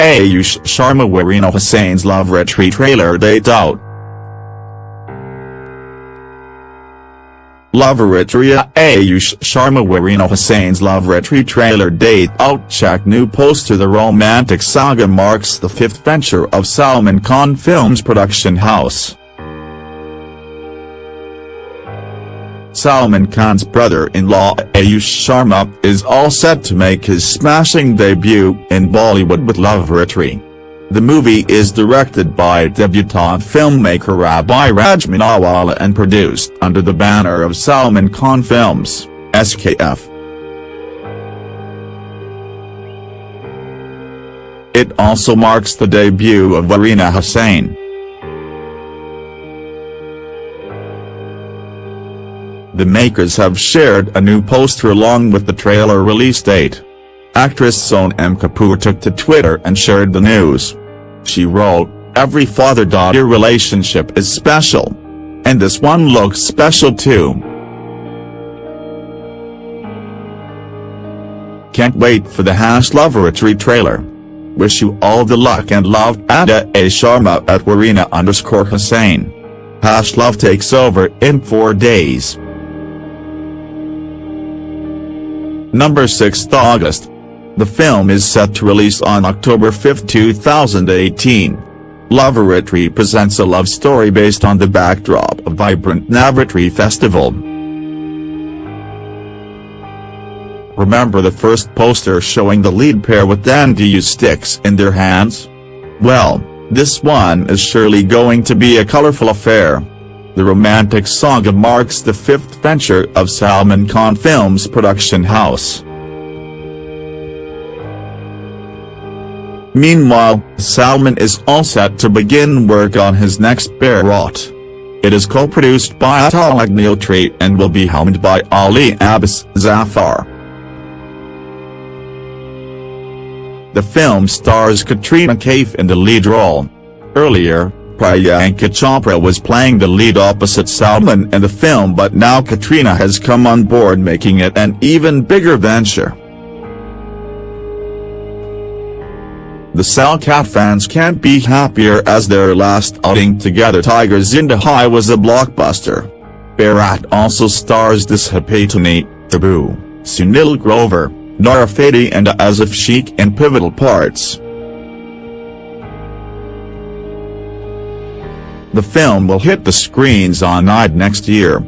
Ayush Sharma Warina Hussain's Love Retreat trailer date out. Loveratri Ayush Sharma Warina Hussain's Love Retreat trailer date out check new poster The romantic saga marks the fifth venture of Salman Khan Films production house. Salman Khan's brother-in-law Ayush Sharma is all set to make his smashing debut in Bollywood with Loveratri. The movie is directed by debutante filmmaker Abhiraj Minawala and produced under the banner of Salman Khan Films, SKF. It also marks the debut of Warina Hussain. The makers have shared a new poster along with the trailer release date. Actress Sonam Kapoor took to Twitter and shared the news. She wrote, Every father-daughter relationship is special. And this one looks special too. Can't wait for the Hash Loveratri trailer. Wish you all the luck and love Ada A. Sharma at Warina underscore Hussain. Hash Love takes over in 4 days. Number 6 August. The film is set to release on October 5, 2018. Loveratri presents a love story based on the backdrop of vibrant Navratri festival. Remember the first poster showing the lead pair with dandiya sticks in their hands? Well, this one is surely going to be a colorful affair. The romantic saga marks the fifth venture of Salman Khan Films production house. Meanwhile, Salman is all set to begin work on his next Bharat. It is co-produced by Atul Agnihotri and will be helmed by Ali Abbas Zafar. The film stars Katrina Kaif in the lead role. Earlier, Priyanka Chopra was playing the lead opposite Salman in the film but now Katrina has come on board making it an even bigger venture. The Salkat fans can't be happier as their last outing together Tiger Zinda Hai was a blockbuster. Bharat also stars Disha Patani, Tabu, Sunil Grover, Nora Fatehi and Asif Sheikh in pivotal parts. The film will hit the screens on Eid next year.